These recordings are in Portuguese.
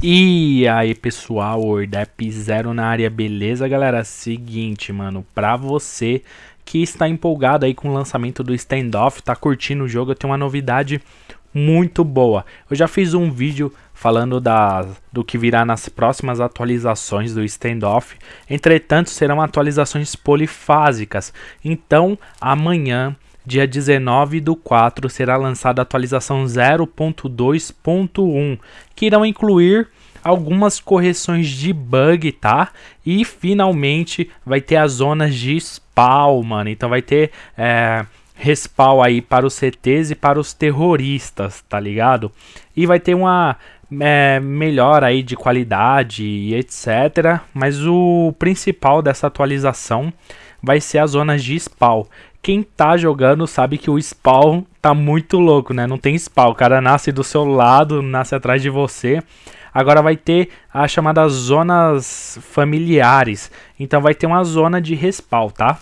E aí pessoal, Ordep Zero na área, beleza galera? Seguinte mano, pra você que está empolgado aí com o lançamento do Standoff, tá curtindo o jogo, eu tenho uma novidade muito boa. Eu já fiz um vídeo falando da, do que virá nas próximas atualizações do Standoff, entretanto serão atualizações polifásicas, então amanhã dia 19 do 4 será lançada a atualização 0.2.1, que irão incluir algumas correções de bug, tá? E finalmente vai ter as zonas de spawn, mano. Então vai ter é, respawn aí para os CTs e para os terroristas, tá ligado? E vai ter uma é, melhor aí de qualidade e etc. Mas o principal dessa atualização vai ser as zonas de spawn. Quem tá jogando sabe que o spawn tá muito louco, né? Não tem spawn, o cara nasce do seu lado, nasce atrás de você. Agora vai ter as chamadas zonas familiares. Então vai ter uma zona de respawn, tá?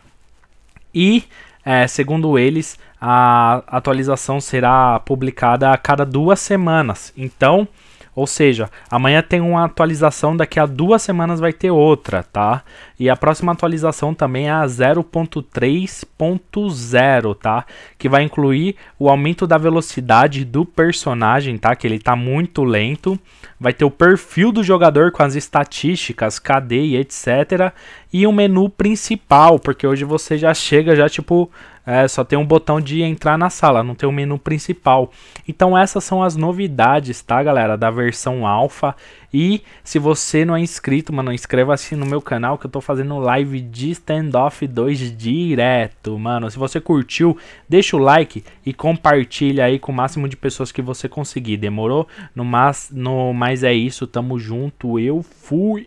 E, é, segundo eles, a atualização será publicada a cada duas semanas. Então, ou seja, amanhã tem uma atualização, daqui a duas semanas vai ter outra, tá? E a próxima atualização também é a 0.3.0, tá? Que vai incluir o aumento da velocidade do personagem, tá? Que ele tá muito lento. Vai ter o perfil do jogador com as estatísticas, KD e etc. E o menu principal, porque hoje você já chega já tipo é, só tem um botão de entrar na sala, não tem o um menu principal. Então essas são as novidades, tá galera, da versão alfa. E se você não é inscrito, mano, inscreva-se no meu canal que eu tô fazendo live de Standoff 2 direto, mano. Se você curtiu, deixa o like e compartilha aí com o máximo de pessoas que você conseguir, demorou? No mais, no mais é isso, tamo junto, eu fui!